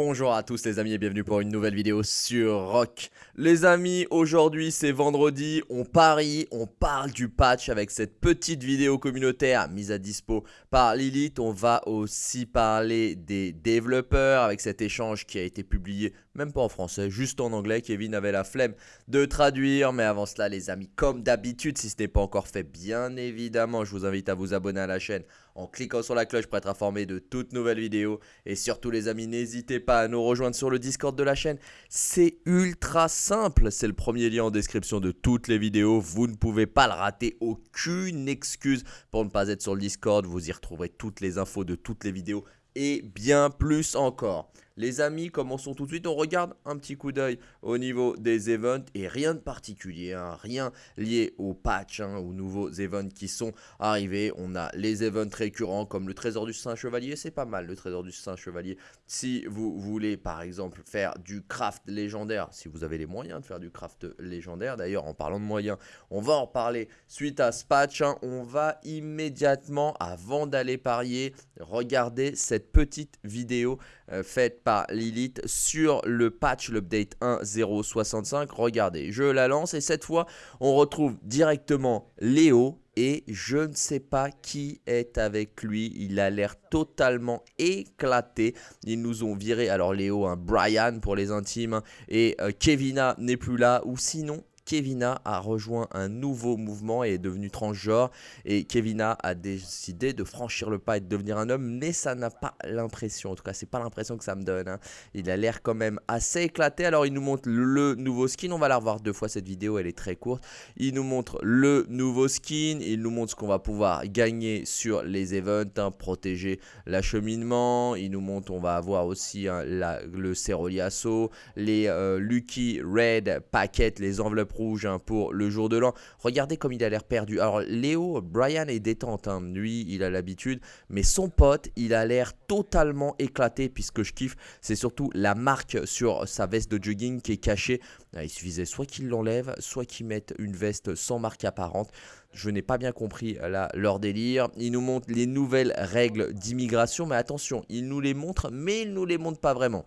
Bonjour à tous les amis et bienvenue pour une nouvelle vidéo sur Rock. Les amis, aujourd'hui c'est vendredi, on parie, on parle du patch avec cette petite vidéo communautaire mise à dispo par Lilith. On va aussi parler des développeurs avec cet échange qui a été publié, même pas en français, juste en anglais. Kevin avait la flemme de traduire, mais avant cela les amis, comme d'habitude, si ce n'est pas encore fait, bien évidemment, je vous invite à vous abonner à la chaîne en cliquant sur la cloche pour être informé de toutes nouvelles vidéos. Et surtout les amis, n'hésitez pas à nous rejoindre sur le Discord de la chaîne. C'est ultra simple, c'est le premier lien en description de toutes les vidéos. Vous ne pouvez pas le rater, aucune excuse pour ne pas être sur le Discord. Vous y retrouverez toutes les infos de toutes les vidéos et bien plus encore. Les amis, commençons tout de suite. On regarde un petit coup d'œil au niveau des events et rien de particulier, hein. rien lié au patch, hein, aux nouveaux events qui sont arrivés. On a les events récurrents comme le trésor du Saint Chevalier, c'est pas mal le trésor du Saint Chevalier. Si vous voulez par exemple faire du craft légendaire, si vous avez les moyens de faire du craft légendaire, d'ailleurs en parlant de moyens, on va en parler suite à ce patch. Hein. on va immédiatement, avant d'aller parier, regarder cette petite vidéo euh, faite par Lilith sur le patch, l'update 1.065. Regardez, je la lance et cette fois, on retrouve directement Léo et je ne sais pas qui est avec lui. Il a l'air totalement éclaté. Ils nous ont viré, alors Léo, un Brian pour les intimes, et euh, Kevina n'est plus là, ou sinon Kevina a rejoint un nouveau mouvement et est devenu transgenre. Et Kevina a décidé de franchir le pas et de devenir un homme, mais ça n'a pas l'impression, en tout cas c'est pas l'impression que ça me donne. Hein. Il a l'air quand même assez éclaté. Alors il nous montre le nouveau skin, on va la revoir deux fois cette vidéo, elle est très courte. Il nous montre le nouveau skin, il nous montre ce qu'on va pouvoir gagner sur les events, hein, protéger l'acheminement. Il nous montre, on va avoir aussi hein, le Ceroliasso, les euh, Lucky Red Packet, les enveloppes rouge hein, pour le jour de l'an. Regardez comme il a l'air perdu. Alors Léo, Brian est détente, hein. lui il a l'habitude, mais son pote il a l'air totalement éclaté puisque je kiffe, c'est surtout la marque sur sa veste de jogging qui est cachée. Ah, il suffisait soit qu'il l'enlève, soit qu'il mette une veste sans marque apparente. Je n'ai pas bien compris là leur délire. Il nous montre les nouvelles règles d'immigration, mais attention, il nous les montre, mais il nous les montre pas vraiment.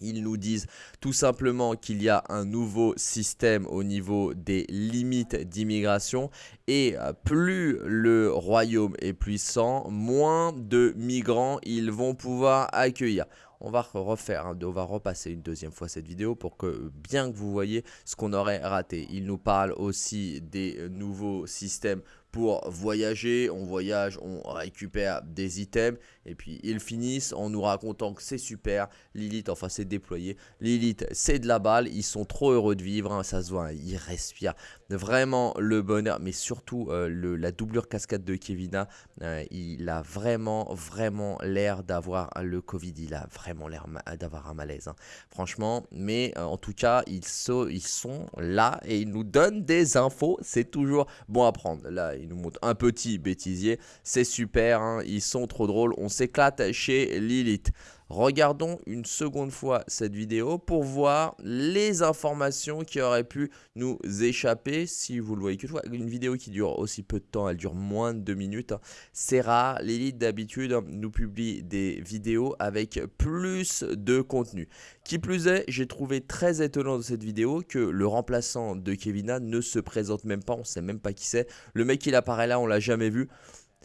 Ils nous disent tout simplement qu'il y a un nouveau système au niveau des limites d'immigration et plus le royaume est puissant, moins de migrants ils vont pouvoir accueillir. On va refaire, hein, on va repasser une deuxième fois cette vidéo pour que bien que vous voyez ce qu'on aurait raté. Il nous parle aussi des nouveaux systèmes pour voyager. On voyage, on récupère des items. Et puis ils finissent en nous racontant que c'est super. Lilith, enfin c'est déployé. Lilith, c'est de la balle. Ils sont trop heureux de vivre. Hein. ça se voit, ils respirent vraiment le bonheur. Mais surtout euh, la doublure cascade de Kevina. Euh, il a vraiment, vraiment l'air d'avoir le Covid. Il a vraiment l'air d'avoir un malaise. Hein. Franchement. Mais euh, en tout cas, ils, ils sont là et ils nous donnent des infos. C'est toujours bon à prendre. Là, il nous montre un petit bêtisier. C'est super, hein. ils sont trop drôles. On s'éclate chez Lilith. Regardons une seconde fois cette vidéo pour voir les informations qui auraient pu nous échapper. Si vous le voyez que une vidéo qui dure aussi peu de temps, elle dure moins de deux minutes. C'est rare, l'élite d'habitude nous publie des vidéos avec plus de contenu. Qui plus est, j'ai trouvé très étonnant de cette vidéo que le remplaçant de Kevina ne se présente même pas, on sait même pas qui c'est. Le mec il apparaît là, on l'a jamais vu.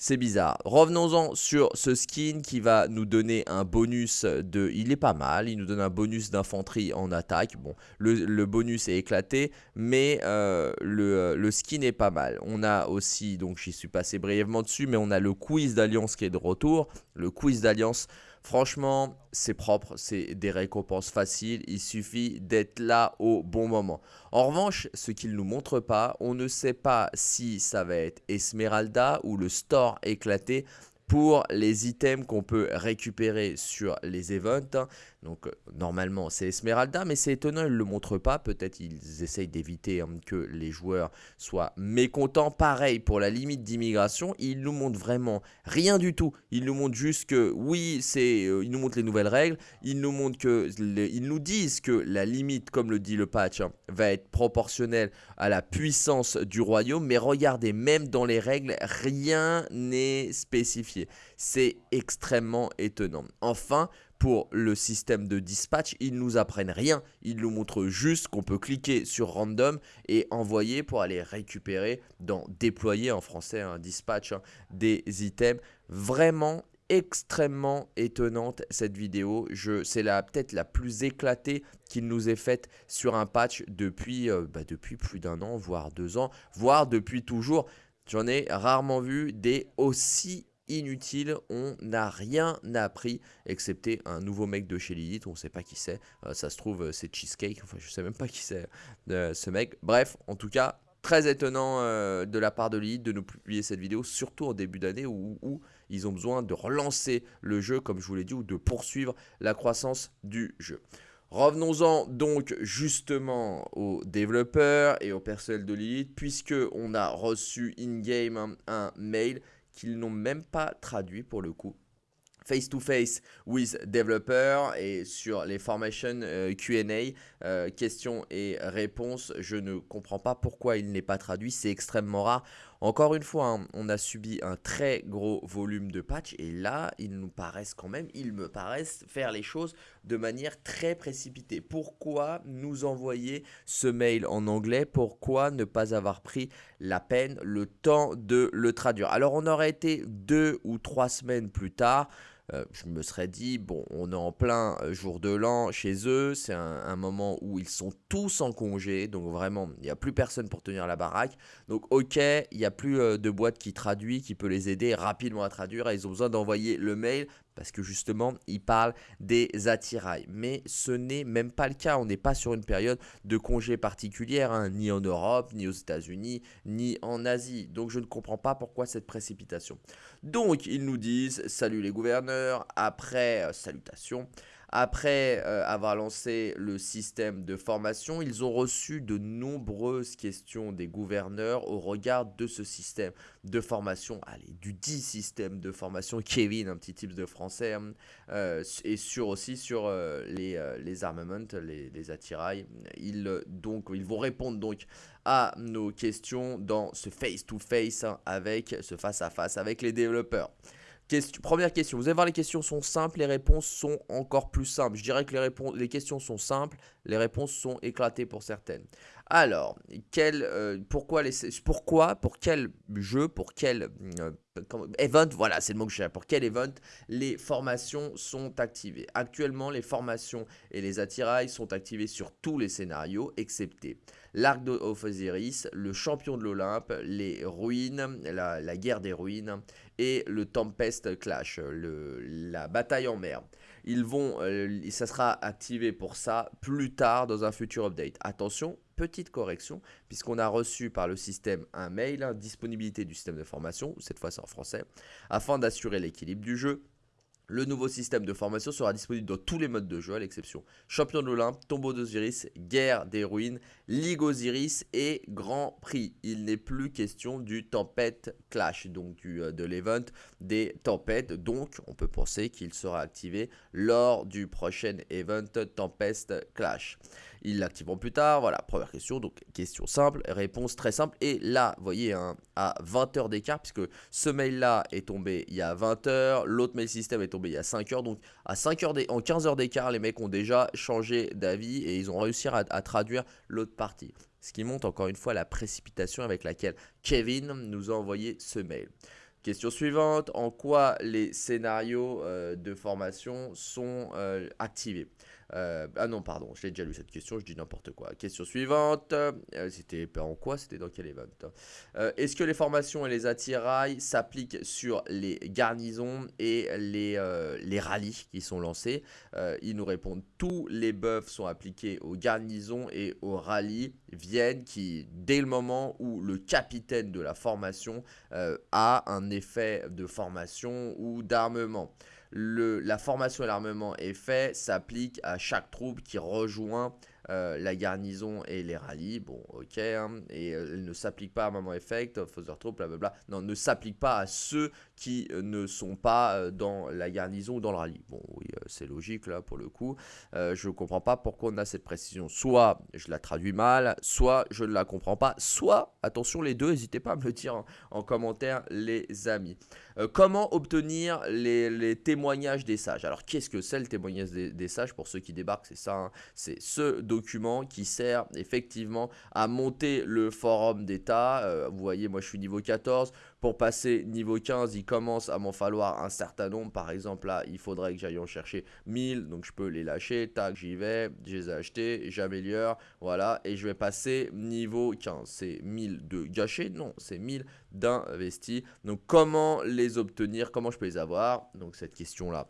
C'est bizarre. Revenons-en sur ce skin qui va nous donner un bonus de... Il est pas mal, il nous donne un bonus d'infanterie en attaque. Bon, le, bonus est éclaté, mais euh, le, le, skin est pas mal. On a aussi, donc j'y suis passé brièvement dessus, mais on a le quiz d'alliance qui est de retour. Le quiz d'alliance, Franchement, c'est propre, c'est des récompenses faciles, il suffit d'être là au bon moment. En revanche, ce qu'il ne nous montre pas, on ne sait pas si ça va être Esmeralda ou le store éclaté pour les items qu'on peut récupérer sur les events. Donc euh, normalement c'est Esmeralda, mais c'est étonnant, ils ne le montrent pas. Peut-être ils essayent d'éviter hein, que les joueurs soient mécontents. Pareil pour la limite d'immigration, ils nous montrent vraiment rien du tout. Ils nous montrent juste que oui, c'est, euh, ils nous montrent les nouvelles règles. Ils nous montrent que, ils nous disent que la limite, comme le dit le patch, hein, va être proportionnelle à la puissance du royaume. Mais regardez, même dans les règles, rien n'est spécifié. C'est extrêmement étonnant. Enfin, pour le système de dispatch. Ils nous apprennent rien, ils nous montrent juste qu'on peut cliquer sur random et envoyer pour aller récupérer dans déployer en français un dispatch hein, des items. Vraiment extrêmement étonnante cette vidéo. C'est peut-être la plus éclatée qu'il nous ait faite sur un patch depuis, euh, bah, depuis plus d'un an, voire deux ans, voire depuis toujours. J'en ai rarement vu des aussi inutiles. On n'a rien appris, excepté un nouveau mec de chez Lilith. On ne sait pas qui c'est. Euh, ça se trouve, euh, c'est Cheesecake. Enfin, je sais même pas qui c'est ce mec. Bref, en tout cas, très étonnant de la part de Lilith de nous publier cette vidéo, surtout en début d'année où ils ont besoin de relancer le jeu, comme je vous l'ai dit, ou de poursuivre la croissance du jeu. Revenons-en donc justement aux développeurs et au personnel de Lilith, puisque on a reçu in-game un mail qu'ils n'ont même pas traduit pour le coup face-to-face with developer et sur les formations euh, Q&A, euh, questions et réponses, je ne comprends pas pourquoi il n'est pas traduit, c'est extrêmement rare. Encore une fois, hein, on a subi un très gros volume de patchs et là, ils nous paraissent quand même, ils me paraissent faire les choses de manière très précipitée. Pourquoi nous envoyer ce mail en anglais? Pourquoi ne pas avoir pris la peine, le temps de le traduire? Alors, on aurait été deux ou trois semaines plus tard. Euh, je me serais dit, bon, on est en plein euh, jour de l'an chez eux, c'est un, moment où ils sont tous en congé, donc vraiment, il n'y a plus personne pour tenir la baraque. Donc ok, il n'y a plus euh, de boîte qui traduit, qui peut les aider rapidement à traduire, et ils ont besoin d'envoyer le mail, parce que justement, il parle des attirails. Mais ce n'est même pas le cas. On n'est pas sur une période de congé particulière, hein, ni en Europe, ni aux États-Unis, ni en Asie. Donc je ne comprends pas pourquoi cette précipitation. Donc ils nous disent, salut les gouverneurs, après euh, salutations. Après euh, avoir lancé le système de formation, ils ont reçu de nombreuses questions des gouverneurs au regard de ce système de formation, allez, du dit système de formation, Kevin, un petit type de français, hein, euh, et aussi sur euh, les, les armaments, les, les attirails. Ils, donc, ils vont répondre donc à nos questions dans ce face-to-face hein, avec ce face-à-face -face avec les développeurs première question, vous allez voir les questions sont simples, les réponses sont encore plus simples. Je dirais que les, les questions sont simples, les réponses sont éclatées pour certaines. Alors, euh, pourquoi, les, pourquoi, pour quel jeu, pour quel euh, event, voilà, c'est le mot que je cherche, pour quel event les formations sont activées? Actuellement, les formations et les attirails sont activés sur tous les scénarios, excepté l'arc d'Ophosiris, le champion de l'Olympe, les ruines, la, guerre des ruines et le Tempest Clash, la bataille en mer. Ils vont, euh, ça sera activé pour ça plus tard dans un futur update. Attention, petite correction, puisqu'on a reçu par le système un mail, hein, disponibilité du système de formation, cette fois c'est en français, afin d'assurer l'équilibre du jeu. Le nouveau système de formation sera disponible dans tous les modes de jeu, à l'exception Champion de l'Olympe, Tombeau d'Osiris, Guerre des Ruines, Ligue Osiris et Grand Prix. Il n'est plus question du Tempête Clash, donc euh, de l'event des tempêtes. Donc, on peut penser qu'il sera activé lors du prochain event Tempest Clash. Ils l'activeront plus tard. Voilà, première question. Donc, question simple, réponse très simple. Et là, vous voyez, hein, à 20 heures d'écart, puisque ce mail-là est tombé il y a 20 heures, l'autre mail système est tombé il y a 5 heures. Donc, à 5 heures en 15 heures d'écart, les mecs ont déjà changé d'avis et ils ont réussi à, traduire l'autre partie. Ce qui montre encore une fois la précipitation avec laquelle Kevin nous a envoyé ce mail. Question suivante, en quoi les scénarios euh, de formation sont euh, activés? Euh, ah non, pardon, je l'ai déjà lu cette question, je dis n'importe quoi. Question suivante, euh, c'était en quoi C'était dans quel event euh, Est-ce que les formations et les attirails s'appliquent sur les garnisons et les, les rallyes qui sont lancés? Ils nous répondent tous les buffs sont appliqués aux garnisons et aux rallyes viennent qui, dès le moment où le capitaine de la formation a un effet de formation ou d'armement la formation et l'armement est fait s'applique à chaque troupe qui rejoint la garnison et les rallyes, bon ok, hein, et elle ne s'applique pas à Maman Effect, Father Trop, blablabla, non, ne s'applique pas à ceux qui ne sont pas dans la garnison ou dans le rallye. Bon oui, c'est logique là pour le coup, je ne comprends pas pourquoi on a cette précision, soit je la traduis mal, soit je ne la comprends pas, soit, attention les deux, n'hésitez pas à me le dire en, commentaire les amis. comment obtenir les, témoignages des sages? Alors qu'est-ce que c'est le témoignage des, sages? Pour ceux qui débarquent C'est ça, hein. c'est ce document qui sert effectivement à monter le forum d'état. Euh, vous voyez, moi je suis niveau 14. Pour passer niveau 15, il commence à m'en falloir un certain nombre. Par exemple, là, il faudrait que j'aille en chercher 1000. Donc je peux les lâcher. Tac, j'y vais. Je les ai achetés. J'améliore. Voilà. Et je vais passer niveau 15. C'est 1000 de gâchés? Non, c'est 1000 d'investis. Donc comment les obtenir? Comment je peux les avoir? Donc cette question-là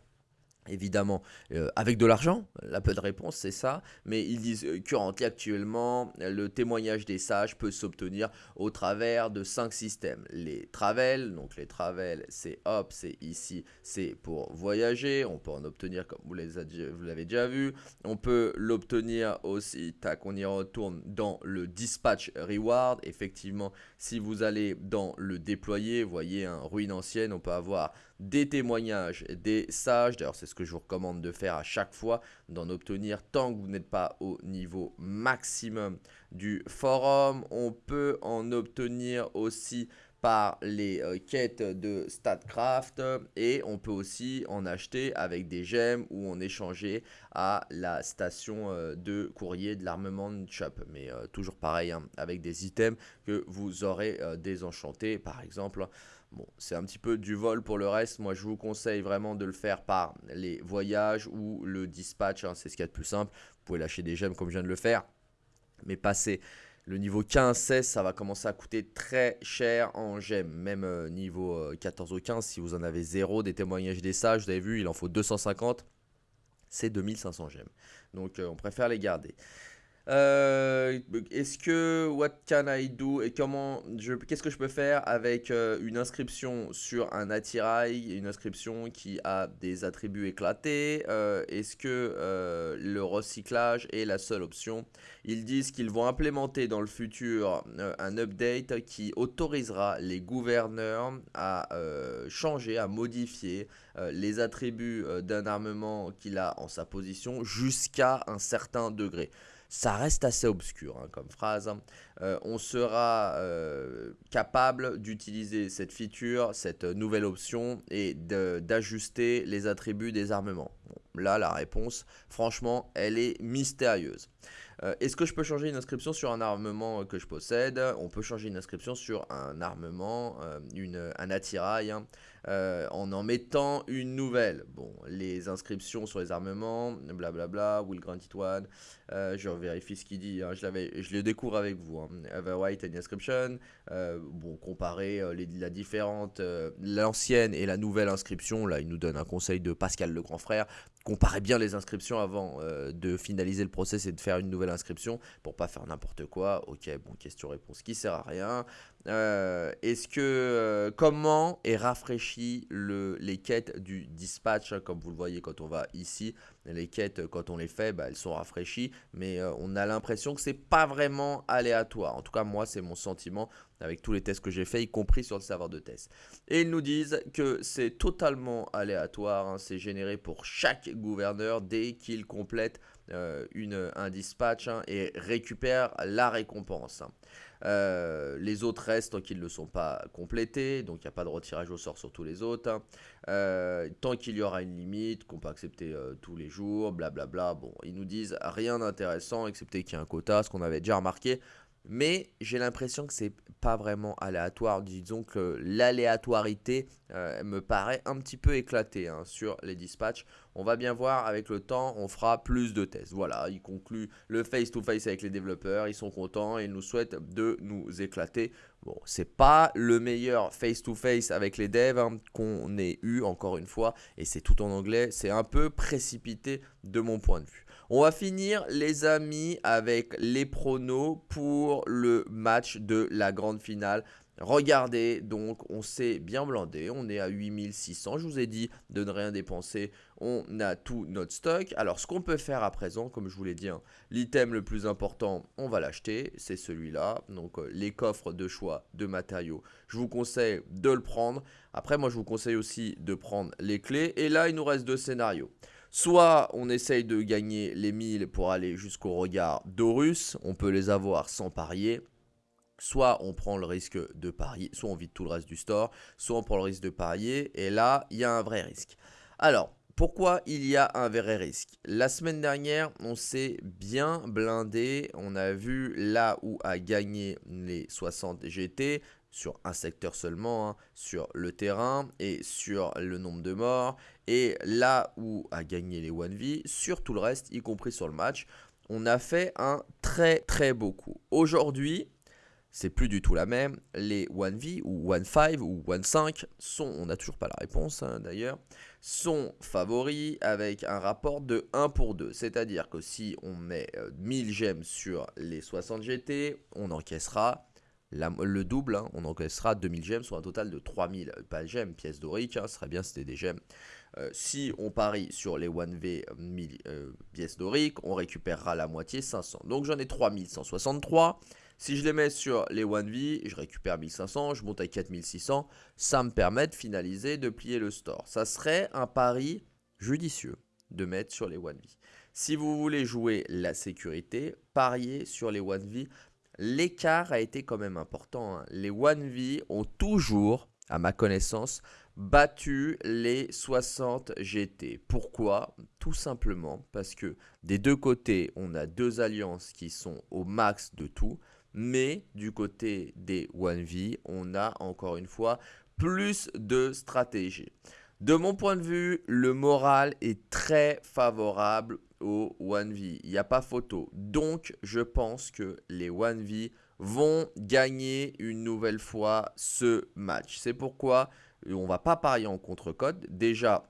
évidemment euh, avec de l'argent. La de réponse c'est ça, mais ils disent que actuellement le témoignage des sages peut s'obtenir au travers de cinq systèmes. Les travels, donc les travels c'est hop, c'est ici, c'est pour voyager, on peut en obtenir comme vous l'avez déjà vu, on peut l'obtenir aussi, tac on y retourne dans le dispatch reward, effectivement si vous allez dans le déployer, vous voyez un ruine ancienne, on peut avoir des témoignages des sages. D'ailleurs, c'est ce que je vous recommande de faire à chaque fois, d'en obtenir tant que vous n'êtes pas au niveau maximum du forum. On peut en obtenir aussi par les euh, quêtes de StatCraft et on peut aussi en acheter avec des gemmes ou en échanger à la station euh, de courrier de l'armement shop mais euh, toujours pareil hein, avec des items que vous aurez désenchantés par exemple Bon, c'est un petit peu du vol pour le reste. Moi, je vous conseille vraiment de le faire par les voyages ou le dispatch. Hein, c'est ce qu'il y a de plus simple. Vous pouvez lâcher des gemmes comme je viens de le faire. Mais passer le niveau 15-16, ça va commencer à coûter très cher en gemmes. Même euh, niveau 14 euh, ou 15, si vous en avez 0 des témoignages des sages, vous avez vu, il en faut 250. C'est 2500 gemmes. Donc, euh, on préfère les garder. Euh, est-ce que what can I do et comment je qu'est-ce que je peux faire avec euh, une inscription sur un attirail, une inscription qui a des attributs éclatés euh, Est-ce que le recyclage est la seule option? Ils disent qu'ils vont implémenter dans le futur un update qui autorisera les gouverneurs à changer, à modifier les attributs d'un armement qu'il a en sa position jusqu'à un certain degré ça reste assez obscur hein, comme phrase. Hein. Euh, on sera euh, capable d'utiliser cette feature, cette nouvelle option et d'ajuster les attributs des armements. là, la réponse, franchement, elle est mystérieuse. Euh, est-ce que je peux changer une inscription sur un armement que je possède? On peut changer une inscription sur un armement, une, un attirail. Hein. Euh, en en mettant une nouvelle. Bon, les inscriptions sur les armements, blablabla, will grant it one. Euh, je vérifie ce qu'il dit, hein. je, je le découvre avec vous. Hein. white and inscription. Euh, bon, comparer les, la différente, l'ancienne et la nouvelle inscription. Là, il nous donne un conseil de Pascal le grand frère. Comparez bien les inscriptions avant de finaliser le process et de faire une nouvelle inscription pour pas faire n'importe quoi. Ok, bon, question-réponse qui sert à rien. Est-ce que comment est rafraîchi le, les quêtes du dispatch, comme vous le voyez quand on va ici? Les quêtes, quand on les fait, bah, elles sont rafraîchies, mais euh, on a l'impression que c'est pas vraiment aléatoire. En tout cas, moi, c'est mon sentiment avec tous les tests que j'ai fait, y compris sur le serveur de test. Et ils nous disent que c'est totalement aléatoire, hein. c'est généré pour chaque gouverneur dès qu'il complète euh, une, un dispatch hein, et récupère la récompense. Euh, les autres restent tant qu'ils ne sont pas complétés, donc il n'y a pas de retirage au sort sur tous les autres. Hein. Tant qu'il y aura une limite, qu'on peut accepter tous les jours, blablabla. Bon, ils nous disent rien d'intéressant, excepté qu'il y a un quota, ce qu'on avait déjà remarqué. Mais j'ai l'impression que c'est pas vraiment aléatoire. Disons que l'aléatorité me paraît un petit peu éclatée hein, sur les dispatchs. On va bien voir avec le temps, on fera plus de tests. Voilà, il conclut le face-to-face avec les développeurs, ils sont contents ils nous souhaitent de nous éclater. Bon, c'est pas le meilleur face-to-face avec les devs hein, qu'on ait eu encore une fois et c'est tout en anglais, c'est un peu précipité de mon point de vue. On va finir les amis avec les pronos pour le match de la grande finale Regardez, donc on s'est bien blindé, on est à 8600, je vous ai dit de ne rien dépenser, on a tout notre stock. Alors ce qu'on peut faire à présent, comme je vous l'ai dit, hein, l'item le plus important, on va l'acheter, c'est celui-là. Donc euh, les coffres de choix de matériaux, je vous conseille de le prendre. Après moi je vous conseille aussi de prendre les clés. Et là il nous reste deux scénarios. Soit on essaye de gagner les 1000 pour aller jusqu'au regard d'Horus, on peut les avoir sans parier. Soit on prend le risque de parier, soit on vide tout le reste du store, soit on prend le risque de parier, et là, il y a un vrai risque. Alors, pourquoi il y a un vrai risque? La semaine dernière, on s'est bien blindé. On a vu là où a gagné les 60 GT sur un secteur seulement, hein, sur le terrain et sur le nombre de morts. Et là où a gagné les 1v, sur tout le reste, y compris sur le match, on a fait un très très beau coup. Aujourd'hui, c'est plus du tout la même. Les 1V ou 1.5 ou 1.5 sont, on n'a toujours pas la réponse hein, d'ailleurs, sont favoris avec un rapport de 1 pour 2. C'est-à-dire que si on met 1000 euh, gemmes sur les 60 GT, on encaissera le double, hein, on encaissera 2000 gemmes, soit un total de 3000, euh, pas gemmes, pièces doriques, hein, ce serait bien c'était des gemmes. Euh, si on parie sur les 1V 1000 pièces doriques, on récupérera la moitié, 500. Donc j'en ai 3163. Si je les mets sur les 1V, je récupère 1500, je monte à 4600. Ça me permet de finaliser, de plier le store. Ça serait un pari judicieux de mettre sur les 1V. Si vous voulez jouer la sécurité, pariez sur les 1V. L'écart a été quand même important. Hein. Les 1V ont toujours, à ma connaissance, battu les 60 GT. Pourquoi? Tout simplement parce que des deux côtés, on a deux alliances qui sont au max de tout. Mais du côté des 1V, on a encore une fois plus de stratégie. De mon point de vue, le moral est très favorable aux 1V. Il n'y a pas photo. Donc, je pense que les 1V vont gagner une nouvelle fois ce match. C'est pourquoi on ne va pas parier en contre-code. Déjà,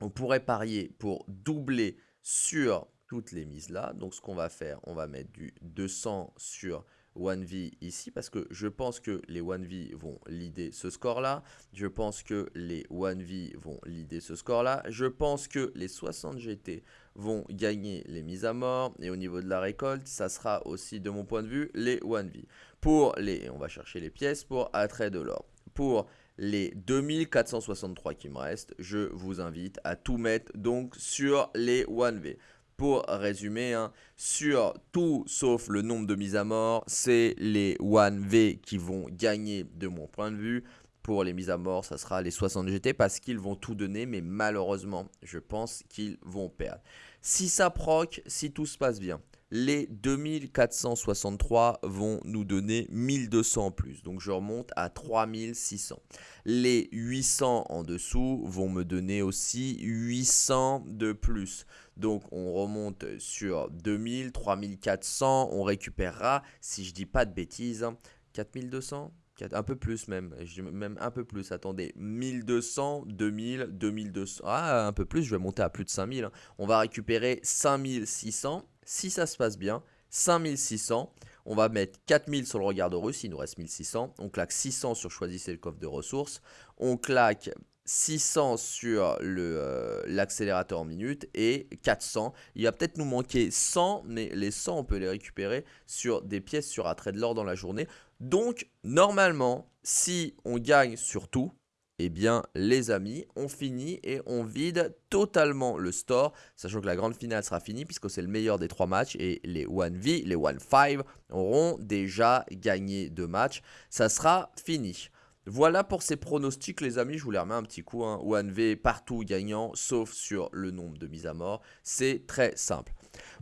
on pourrait parier pour doubler sur toutes les mises là. Donc, ce qu'on va faire, on va mettre du 200 sur 1v ici parce que je pense que les 1v vont leader ce score là. Je pense que les 1v vont leader ce score là. Je pense que les 60 GT vont gagner les mises à mort. Et au niveau de la récolte, ça sera aussi de mon point de vue les 1v. Pour les, on va chercher les pièces pour attrait de l'or. Pour les 2463 qui me restent, je vous invite à tout mettre donc sur les 1v pour résumer, hein, sur tout sauf le nombre de mises à mort, c'est les 1V qui vont gagner de mon point de vue. Pour les mises à mort, ça sera les 60 GT parce qu'ils vont tout donner, mais malheureusement, je pense qu'ils vont perdre. Si ça proc, si tout se passe bien, les 2463 vont nous donner 1200 en plus. Donc je remonte à 3600. Les 800 en dessous vont me donner aussi 800 de plus. Donc on remonte sur 2000, 3400. On récupérera, si je dis pas de bêtises, 4200 un peu plus même, même un peu plus, attendez, 1200, 2000, 2200, ah un peu plus, je vais monter à plus de 5000, hein. on va récupérer 5600, si ça se passe bien, 5600. On va mettre 4000 sur le regard de russe, il nous reste 1600. On claque 600 sur choisissez le coffre de ressources. On claque 600 sur euh, l'accélérateur en minute et 400. Il va peut-être nous manquer 100, mais les 100, on peut les récupérer sur des pièces sur attrait de l'or dans la journée. Donc, normalement, si on gagne sur tout, eh bien les amis, on finit et on vide totalement le store, sachant que la grande finale sera finie puisque c'est le meilleur des trois matchs et les 1v, les 1-5 auront déjà gagné deux matchs, ça sera fini. Voilà pour ces pronostics les amis, je vous les remets un petit coup, hein. 1v partout gagnant sauf sur le nombre de mises à mort, c'est très simple.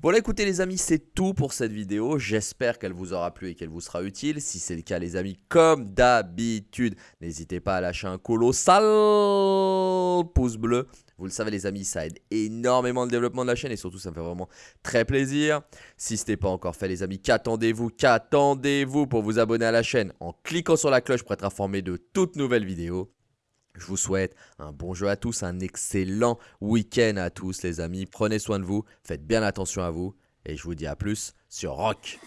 Voilà écoutez les amis c'est tout pour cette vidéo, j'espère qu'elle vous aura plu et qu'elle vous sera utile, si c'est le cas les amis comme d'habitude n'hésitez pas à lâcher un colossal pouce bleu, vous le savez les amis ça aide énormément le développement de la chaîne et surtout ça me fait vraiment très plaisir, si ce n'est pas encore fait les amis qu'attendez-vous, qu'attendez-vous pour vous abonner à la chaîne en cliquant sur la cloche pour être informé de toutes nouvelles vidéos je vous souhaite un bon jeu à tous, un excellent week-end à tous les amis. Prenez soin de vous, faites bien attention à vous et je vous dis à plus sur Rock.